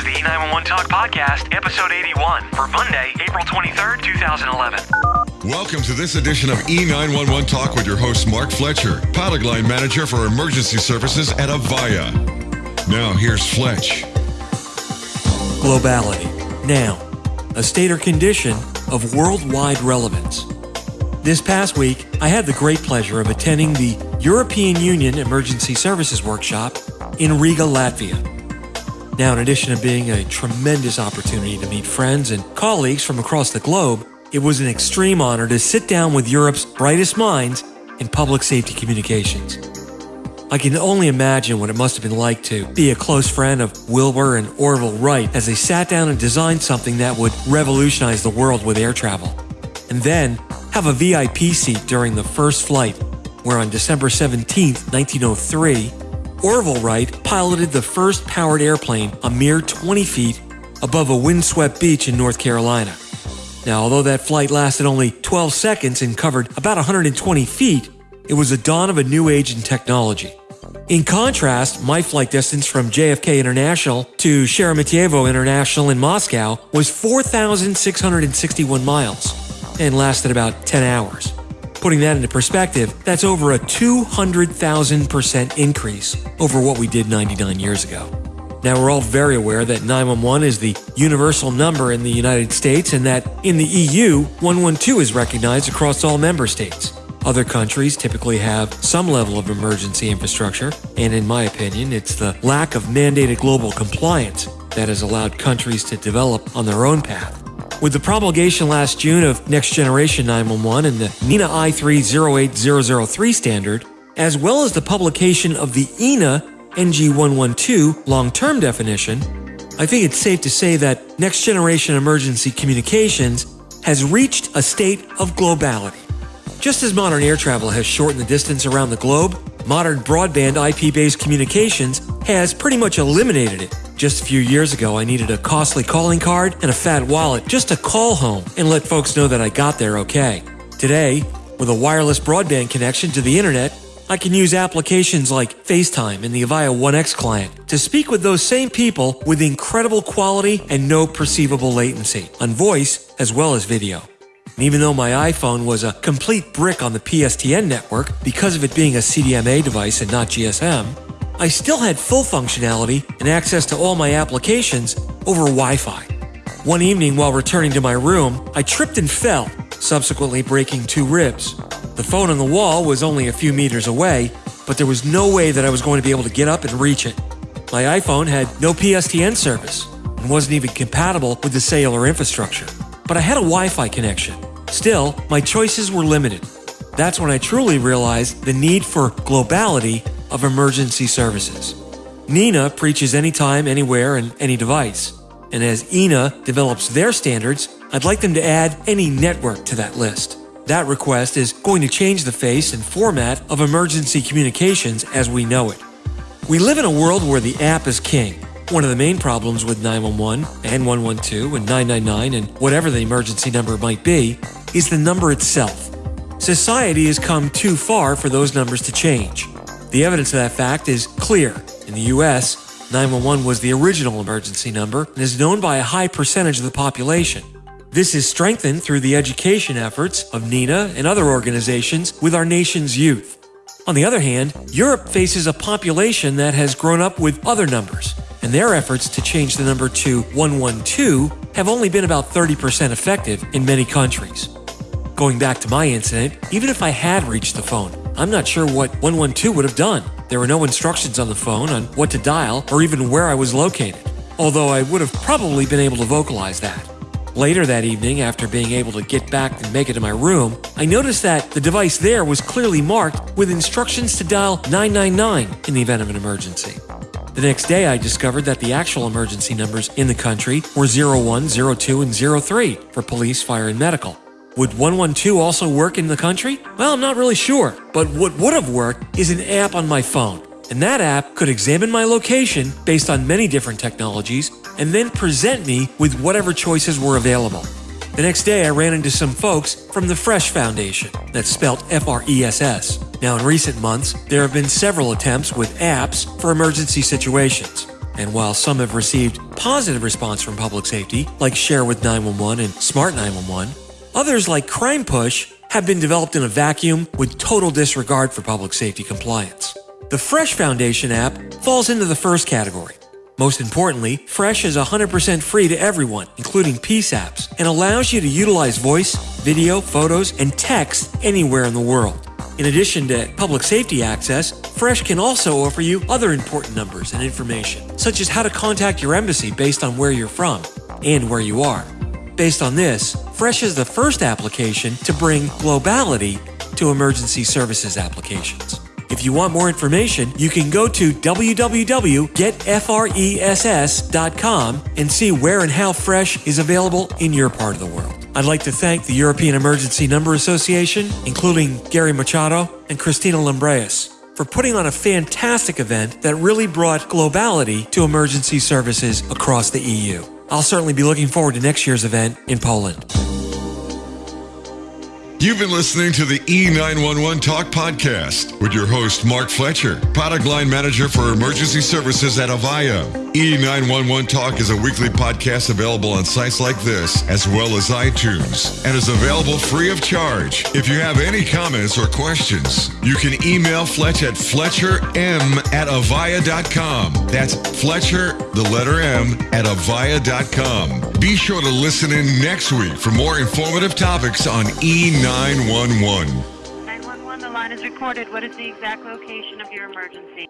is the E911 Talk Podcast, episode 81 for Monday, April 23rd, 2011. Welcome to this edition of E911 Talk with your host, Mark Fletcher, pilot line manager for emergency services at Avaya. Now, here's Fletch. Globality. Now, a state or condition of worldwide relevance. This past week, I had the great pleasure of attending the European Union Emergency Services Workshop in Riga, Latvia. Now, in addition to being a tremendous opportunity to meet friends and colleagues from across the globe, it was an extreme honor to sit down with Europe's brightest minds in public safety communications. I can only imagine what it must have been like to be a close friend of Wilbur and Orville Wright as they sat down and designed something that would revolutionize the world with air travel. And then have a VIP seat during the first flight, where on December 17, 1903, Orville Wright piloted the first powered airplane a mere 20 feet above a windswept beach in North Carolina. Now, although that flight lasted only 12 seconds and covered about 120 feet, it was the dawn of a new age in technology. In contrast, my flight distance from JFK International to Sheremetyevo International in Moscow was 4,661 miles and lasted about 10 hours. Putting that into perspective, that's over a 200,000% increase over what we did 99 years ago. Now, we're all very aware that 911 is the universal number in the United States and that in the EU, 112 is recognized across all member states. Other countries typically have some level of emergency infrastructure, and in my opinion, it's the lack of mandated global compliance that has allowed countries to develop on their own path. With the promulgation last June of Next Generation 911 and the NENA I308003 standard, as well as the publication of the EENA NG112 long term definition, I think it's safe to say that Next Generation Emergency Communications has reached a state of globality. Just as modern air travel has shortened the distance around the globe, modern broadband IP based communications has pretty much eliminated it. Just a few years ago, I needed a costly calling card and a fat wallet just to call home and let folks know that I got there okay. Today, with a wireless broadband connection to the internet, I can use applications like FaceTime and the Avaya 1X client to speak with those same people with incredible quality and no perceivable latency on voice as well as video. And even though my iPhone was a complete brick on the PSTN network because of it being a CDMA device and not GSM, I still had full functionality and access to all my applications over Wi Fi. One evening while returning to my room, I tripped and fell, subsequently breaking two ribs. The phone on the wall was only a few meters away, but there was no way that I was going to be able to get up and reach it. My iPhone had no PSTN service and wasn't even compatible with the cellular infrastructure. But I had a Wi Fi connection. Still, my choices were limited. That's when I truly realized the need for globality of emergency services. NENA preaches anytime, anywhere, and any device. And as EENA develops their standards, I'd like them to add any network to that list. That request is going to change the face and format of emergency communications as we know it. We live in a world where the app is king. One of the main problems with 911 and 112 and 999 and whatever the emergency number might be is the number itself. Society has come too far for those numbers to change. The evidence of that fact is clear. In the US, 911 was the original emergency number and is known by a high percentage of the population. This is strengthened through the education efforts of NENA and other organizations with our nation's youth. On the other hand, Europe faces a population that has grown up with other numbers, and their efforts to change the number to 112 have only been about 30% effective in many countries. Going back to my incident, even if I had reached the phone, I'm not sure what 112 would have done. There were no instructions on the phone on what to dial or even where I was located, although I would have probably been able to vocalize that. Later that evening, after being able to get back and make it to my room, I noticed that the device there was clearly marked with instructions to dial 999 in the event of an emergency. The next day, I discovered that the actual emergency numbers in the country were 01, 02, and 03 for police, fire, and medical. Would 112 also work in the country? Well, I'm not really sure, but what would have worked is an app on my phone. And that app could examine my location based on many different technologies and then present me with whatever choices were available. The next day, I ran into some folks from the Fress Foundation, that's spelled F R E S S. Now, in recent months, there have been several attempts with apps for emergency situations. And while some have received positive response from public safety, like Share with 911 and Smart 911. Others, like Crime Push, have been developed in a vacuum with total disregard for public safety compliance. The Fress Foundation app falls into the first category. Most importantly, Fress is 100% free to everyone, including PSAPs, and allows you to utilize voice, video, photos, and text anywhere in the world. In addition to public safety access, Fress can also offer you other important numbers and information, such as how to contact your embassy based on where you're from and where you are. Based on this, Fress is the first application to bring globality to emergency services applications. If you want more information, you can go to www.getfress.com and see where and how Fress is available in your part of the world. I'd like to thank the European Emergency Number Association, including Gary Machado and Cristina Lumbreras, for putting on a fantastic event that really brought globality to emergency services across the EU. I'll certainly be looking forward to next year's event in Poland. You've been listening to the E911 Talk podcast with your host, Mark Fletcher, product line manager for emergency services at Avaya. E911 Talk is a weekly podcast available on sites like this, as well as iTunes, and is available free of charge. If you have any comments or questions, you can email Fletch at fletcherm at avaya.com. That's Fletcher, the letter M, at avaya.com. Be sure to listen in next week for more informative topics on E911. 911, the line is recorded. What is the exact location of your emergency?